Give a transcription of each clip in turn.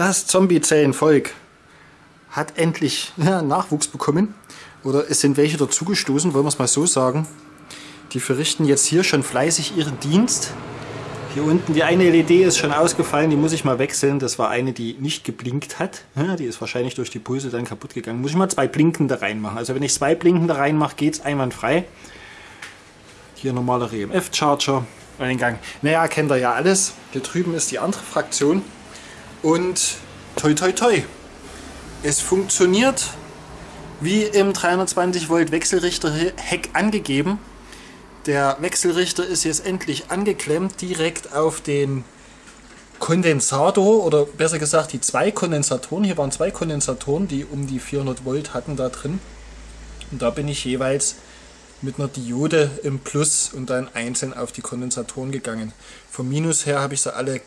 Das Zombie-Zellenvolk hat endlich ja, Nachwuchs bekommen. Oder es sind welche dazugestoßen, wollen wir es mal so sagen. Die verrichten jetzt hier schon fleißig ihren Dienst. Hier unten, die eine LED ist schon ausgefallen, die muss ich mal wechseln. Das war eine, die nicht geblinkt hat. Ja, die ist wahrscheinlich durch die Pulse dann kaputt gegangen. Muss ich mal zwei blinkende reinmachen. Also wenn ich zwei blinkende reinmache, geht es einwandfrei. Hier normaler EMF-Charger. Eingang. Naja, kennt ihr ja alles. Hier drüben ist die andere Fraktion. Und toi toi toi. Es funktioniert wie im 320 Volt Wechselrichter Heck angegeben. Der Wechselrichter ist jetzt endlich angeklemmt, direkt auf den Kondensator oder besser gesagt die zwei Kondensatoren. Hier waren zwei Kondensatoren, die um die 400 Volt hatten da drin. Und da bin ich jeweils mit einer Diode im Plus und dann einzeln auf die Kondensatoren gegangen. Vom Minus her habe ich sie alle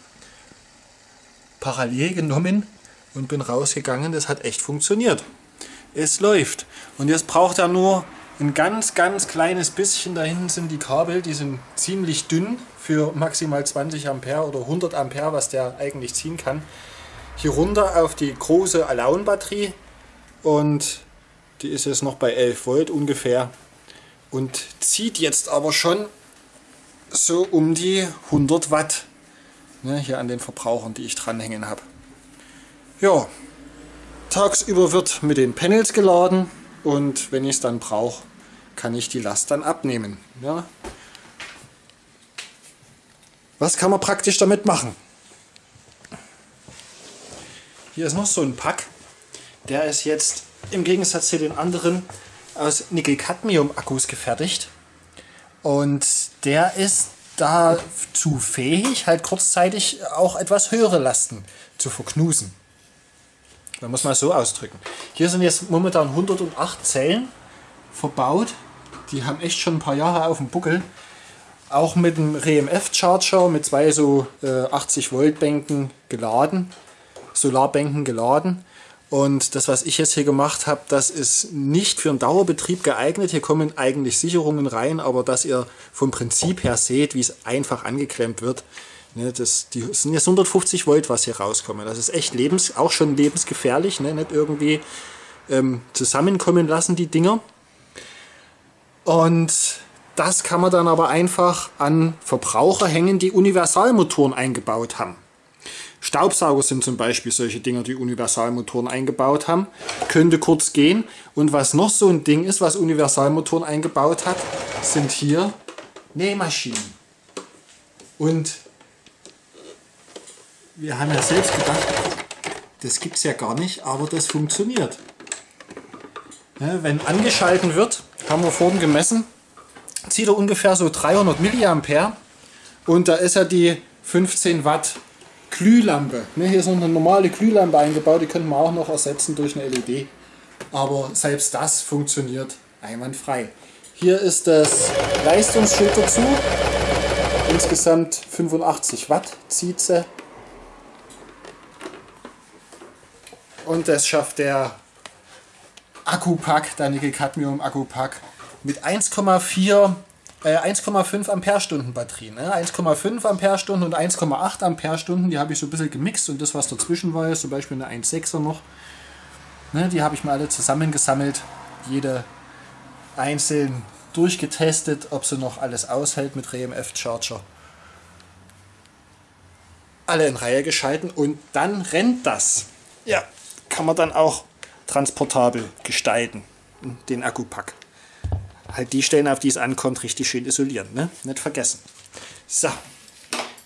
parallel genommen und bin rausgegangen. Das hat echt funktioniert. Es läuft. Und jetzt braucht er nur ein ganz, ganz kleines bisschen. Da hinten sind die Kabel, die sind ziemlich dünn für maximal 20 Ampere oder 100 Ampere, was der eigentlich ziehen kann. Hier runter auf die große Alaun-Batterie und die ist jetzt noch bei 11 Volt ungefähr und zieht jetzt aber schon so um die 100 Watt ne, hier an den Verbrauchern, die ich dranhängen habe. Ja, tagsüber wird mit den Panels geladen und wenn ich es dann brauche, kann ich die Last dann abnehmen. Ja. Was kann man praktisch damit machen? Hier ist noch so ein Pack. Der ist jetzt im Gegensatz zu den anderen aus Nickel-Cadmium-Akkus gefertigt. Und der ist dazu fähig, halt kurzzeitig auch etwas höhere Lasten zu verknusen. Man muss mal so ausdrücken. Hier sind jetzt momentan 108 Zellen verbaut. Die haben echt schon ein paar Jahre auf dem Buckel. Auch mit einem RMF-Charger mit zwei so äh, 80 Volt Bänken geladen, Solarbänken geladen. Und das, was ich jetzt hier gemacht habe, das ist nicht für einen Dauerbetrieb geeignet. Hier kommen eigentlich Sicherungen rein, aber dass ihr vom Prinzip her seht, wie es einfach angeklemmt wird. Ne, das, die sind jetzt 150 Volt, was hier rauskommen. Das ist echt lebens, auch schon lebensgefährlich. Ne? Nicht irgendwie ähm, zusammenkommen lassen, die Dinger. Und das kann man dann aber einfach an Verbraucher hängen, die Universalmotoren eingebaut haben. Staubsauger sind zum Beispiel solche Dinger, die Universalmotoren eingebaut haben. Könnte kurz gehen. Und was noch so ein Ding ist, was Universalmotoren eingebaut hat, sind hier Nähmaschinen. Und wir haben ja selbst gedacht, das gibt es ja gar nicht, aber das funktioniert. Ja, wenn angeschalten wird, haben wir vorhin gemessen, zieht er ungefähr so 300 mA und da ist ja die 15 Watt Glühlampe. Ne, hier ist noch eine normale Glühlampe eingebaut, die könnten wir auch noch ersetzen durch eine LED. Aber selbst das funktioniert einwandfrei. Hier ist das Leistungsschild dazu. Insgesamt 85 Watt zieht sie. Und das schafft der Akkupack, der Nickel-Cadmium Akkupack mit 1,4 1,5 Ampere-Stunden Batterie. Ne? 1,5 Ampere-Stunden und 1,8 Ampere-Stunden, die habe ich so ein bisschen gemixt und das, was dazwischen war, ist zum Beispiel eine 1,6er noch. Ne? Die habe ich mal alle zusammengesammelt, jede einzeln durchgetestet, ob sie noch alles aushält mit RMF-Charger. Alle in Reihe geschalten und dann rennt das. Ja, kann man dann auch transportabel gestalten, den Akkupack halt die Stellen, auf die es ankommt, richtig schön isolieren. Ne? Nicht vergessen. So,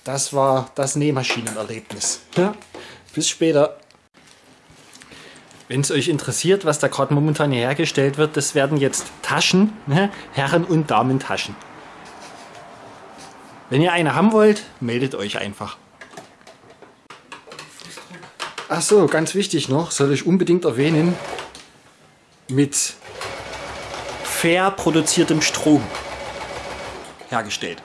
das war das Nähmaschinenerlebnis. Ja? Bis später. Wenn es euch interessiert, was da gerade momentan hier hergestellt wird, das werden jetzt Taschen, ne? Herren- und Damentaschen. Wenn ihr eine haben wollt, meldet euch einfach. Ach so, ganz wichtig noch, soll ich unbedingt erwähnen, mit fair produziertem Strom hergestellt.